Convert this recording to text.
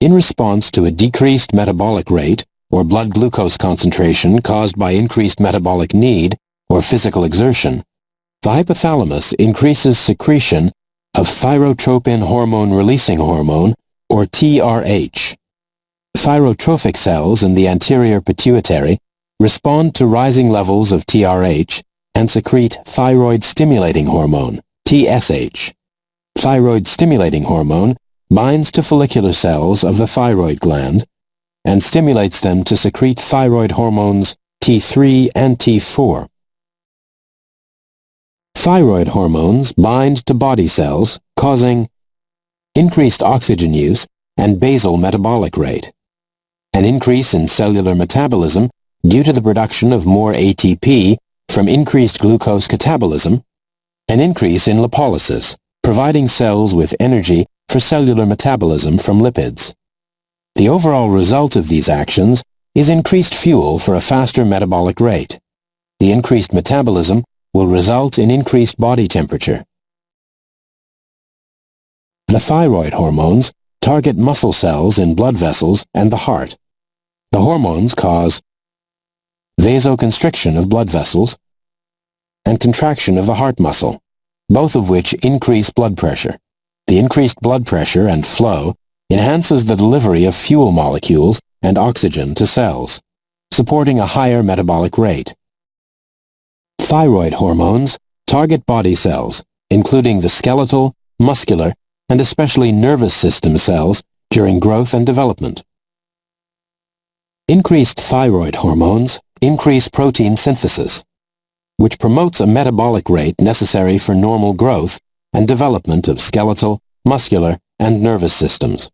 In response to a decreased metabolic rate or blood glucose concentration caused by increased metabolic need or physical exertion, the hypothalamus increases secretion of thyrotropin hormone-releasing hormone, or TRH. Thyrotrophic cells in the anterior pituitary respond to rising levels of TRH and secrete thyroid-stimulating hormone, TSH. Thyroid-stimulating hormone binds to follicular cells of the thyroid gland and stimulates them to secrete thyroid hormones T3 and T4. Thyroid hormones bind to body cells, causing increased oxygen use and basal metabolic rate, an increase in cellular metabolism due to the production of more ATP from increased glucose catabolism, an increase in lipolysis, providing cells with energy for cellular metabolism from lipids. The overall result of these actions is increased fuel for a faster metabolic rate. The increased metabolism will result in increased body temperature. The thyroid hormones target muscle cells in blood vessels and the heart. The hormones cause vasoconstriction of blood vessels and contraction of the heart muscle, both of which increase blood pressure. The increased blood pressure and flow enhances the delivery of fuel molecules and oxygen to cells, supporting a higher metabolic rate. Thyroid hormones target body cells, including the skeletal, muscular, and especially nervous system cells during growth and development. Increased thyroid hormones increase protein synthesis, which promotes a metabolic rate necessary for normal growth and development of skeletal, muscular, and nervous systems.